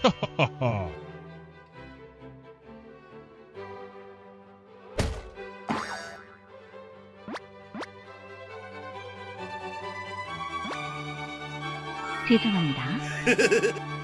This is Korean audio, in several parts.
Ha ha ha ha! 죄송합니다.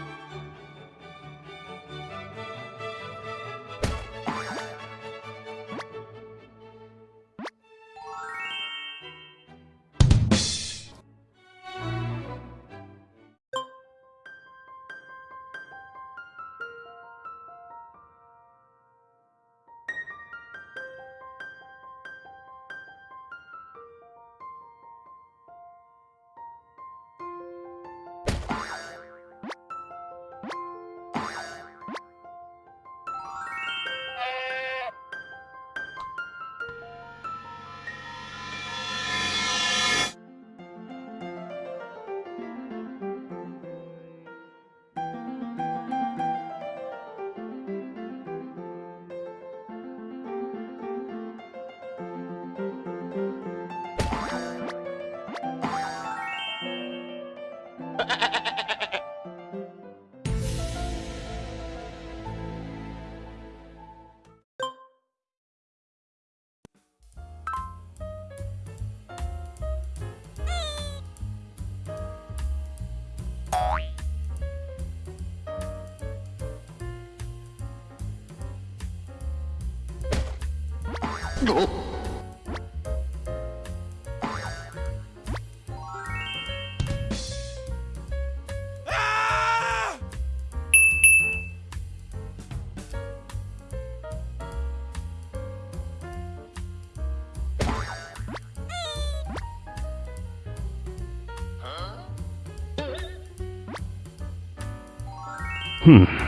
흠.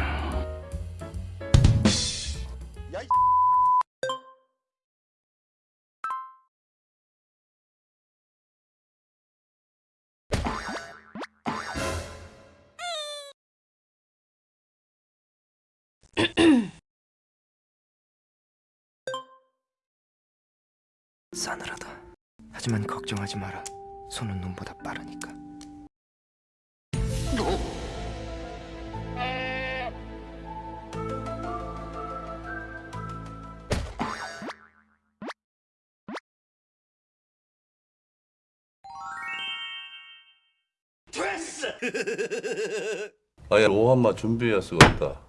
싸늘하다. 하지만 걱정하지 마라. 손은 눈보다 빠르니까. 아야 오한마 준비해야 쓰겠다.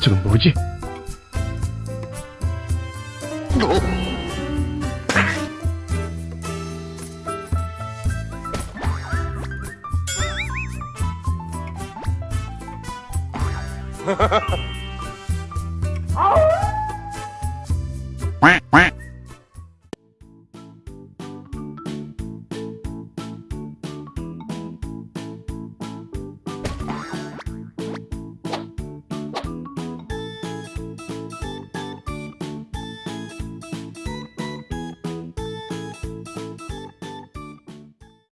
저건 뭐지?